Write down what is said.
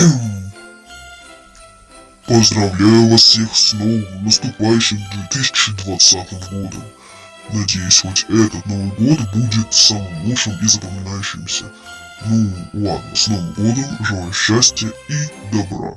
Поздравляю вас всех с новым наступающим 2020 годом. Надеюсь, хоть этот Новый год будет самым лучшим и запоминающимся. Ну, ладно, с Новым годом, желаю счастья и добра.